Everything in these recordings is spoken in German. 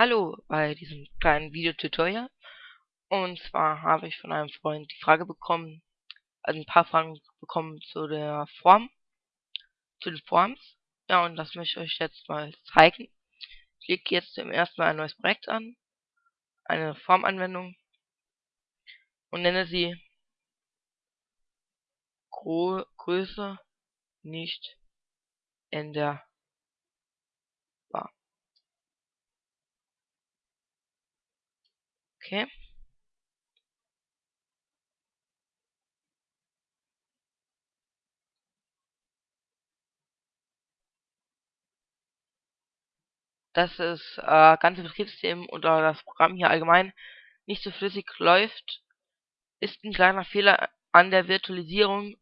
Hallo bei diesem kleinen Videotutorial. Und zwar habe ich von einem Freund die Frage bekommen, also ein paar Fragen bekommen zu der Form, zu den Forms. Ja, und das möchte ich euch jetzt mal zeigen. Ich lege jetzt zum ersten Mal ein neues Projekt an, eine Formanwendung und nenne sie Größe nicht in der Okay. dass das äh, ganze Betriebssystem oder das Programm hier allgemein nicht so flüssig läuft, ist ein kleiner Fehler an der Virtualisierung.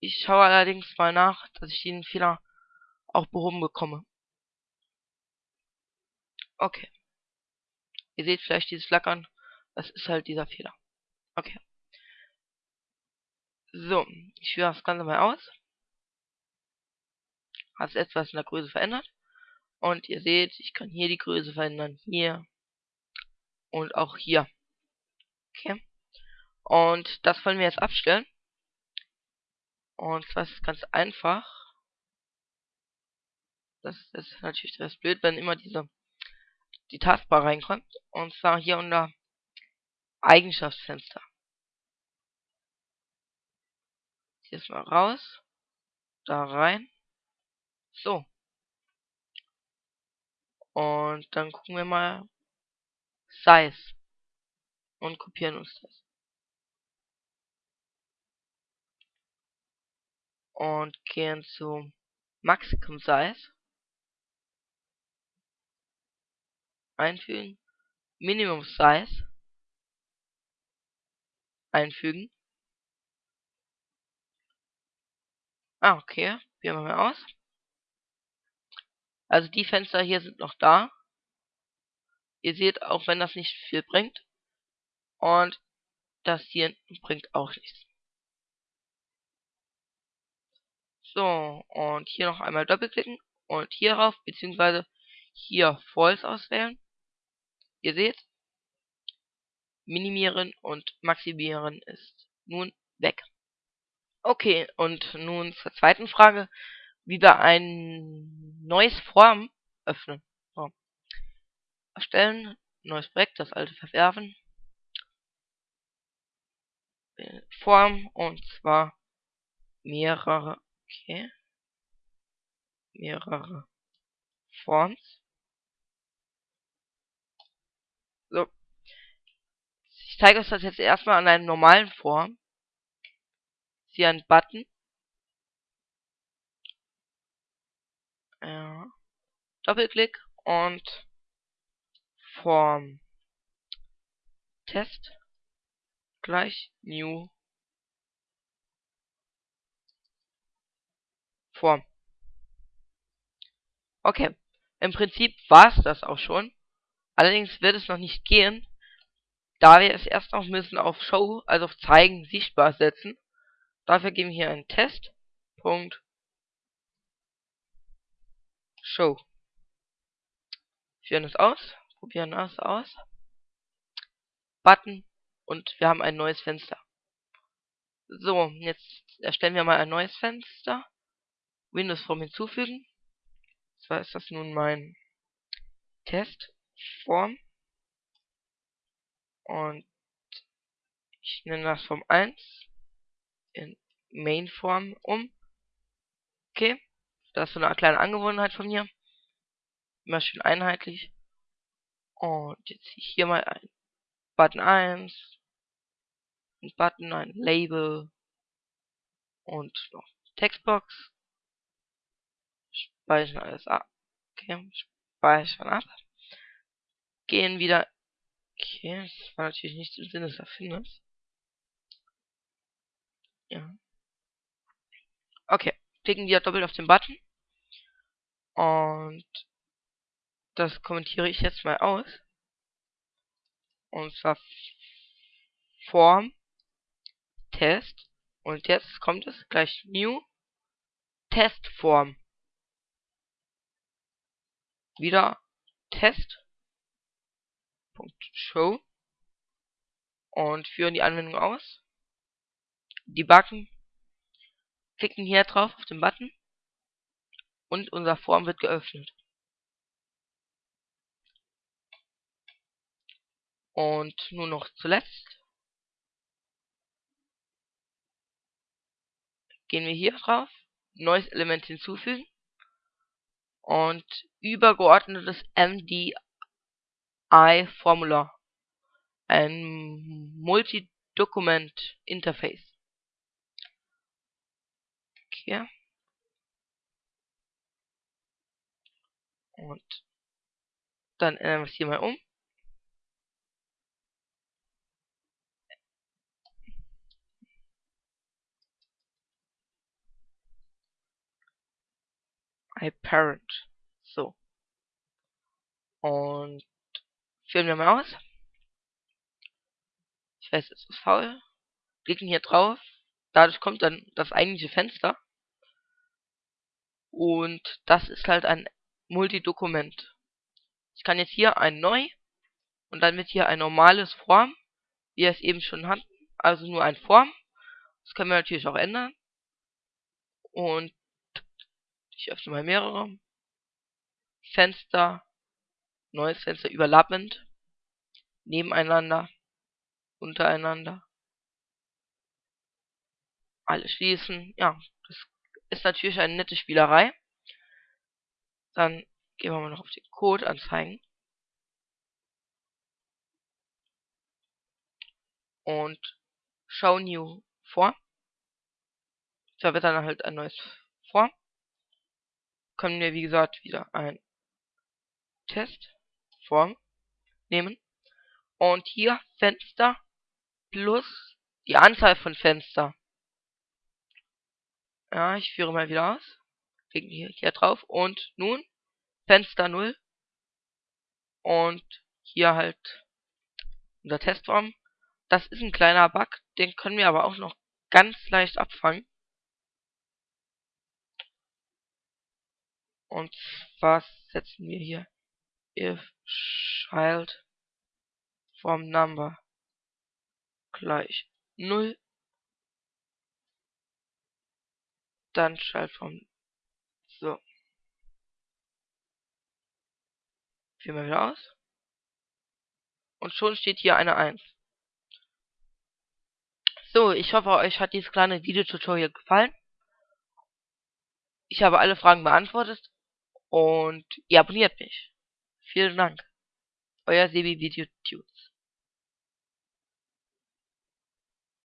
Ich schaue allerdings mal nach, dass ich den Fehler auch behoben bekomme. Okay. Ihr seht vielleicht dieses Flackern. Das ist halt dieser Fehler. Okay. So, ich führe das Ganze mal aus. Hat etwas in der Größe verändert. Und ihr seht, ich kann hier die Größe verändern, hier und auch hier. Okay. Und das wollen wir jetzt abstellen. Und zwar ist es ganz einfach. Das ist natürlich das blöd, wenn immer diese die Taskbar reinkommt. Und zwar hier unter Eigenschaftsfenster. Jetzt mal raus. Da rein. So. Und dann gucken wir mal Size. Und kopieren uns das. Und gehen zu Maximum Size. Einfügen. Minimum Size einfügen. Ah, okay. Probieren wir mal aus. Also die Fenster hier sind noch da. Ihr seht, auch wenn das nicht viel bringt. Und das hier bringt auch nichts. So, und hier noch einmal doppelklicken und hierauf, beziehungsweise hier False auswählen. Ihr seht, minimieren und maximieren ist nun weg. Okay, und nun zur zweiten Frage, wie wir ein neues Form öffnen. So. Erstellen, neues Projekt, das alte verwerfen. Form und zwar mehrere, okay, mehrere Forms. So, ich zeige euch das jetzt erstmal an einem normalen Form. Hier ein Button. Ja. Doppelklick und Form. Test gleich New Form. Okay. Im Prinzip war es das auch schon. Allerdings wird es noch nicht gehen, da wir es erst noch müssen auf Show, also auf Zeigen, sichtbar setzen. Dafür geben wir hier einen Test. Punkt. Show. Führen es aus. Probieren das aus. Button. Und wir haben ein neues Fenster. So, jetzt erstellen wir mal ein neues Fenster. Windows Form hinzufügen. Zwar ist das nun mein Testform. Und ich nenne das Form 1 in Main-Form um. Okay. Das ist so eine kleine Angewohnheit von mir. Immer schön einheitlich. Und jetzt hier mal ein Button 1. Ein Button, ein Label. Und noch Textbox. Speichern alles ab. Okay, speichern ab. Gehen wieder Okay, das war natürlich nicht im Sinne des Erfinders. Ja. Okay, klicken wir doppelt auf den Button. Und das kommentiere ich jetzt mal aus. Und zwar Form Test. Und jetzt kommt es gleich New Testform. Wieder Test .show und führen die Anwendung aus. Debuggen, klicken hier drauf auf den Button und unser Form wird geöffnet. Und nur noch zuletzt gehen wir hier drauf, neues Element hinzufügen und übergeordnetes MDI-Formular, ein Multi-Document Interface. Okay. Und dann ändern wir es hier mal um. iParent. So. Und führen wir mal aus. Ich weiß, es ist faul. Klicken hier drauf. Dadurch kommt dann das eigentliche Fenster. Und das ist halt ein Multidokument. Ich kann jetzt hier ein Neu und dann wird hier ein normales Form, wie wir es eben schon hatten. Also nur ein Form. Das können wir natürlich auch ändern. Und ich öffne mal mehrere. Fenster, neues Fenster überlappend, nebeneinander, untereinander. Alle schließen. Ja, das ist natürlich eine nette Spielerei. Dann gehen wir mal noch auf den Code anzeigen. Und Show New vor. Da wird dann halt ein neues vor können wir, wie gesagt, wieder ein Testform nehmen. Und hier Fenster plus die Anzahl von Fenster. Ja, ich führe mal wieder aus. Klicken hier, hier drauf. Und nun Fenster 0. Und hier halt unser Testform. Das ist ein kleiner Bug. Den können wir aber auch noch ganz leicht abfangen. Und zwar setzen wir hier if child from number gleich 0 dann child vom so. Führen wir wieder aus. Und schon steht hier eine 1 so ich hoffe euch hat dieses kleine Videotutorial gefallen. Ich habe alle Fragen beantwortet. Und ihr abonniert mich. Vielen Dank. Euer Sebi Video Tunes.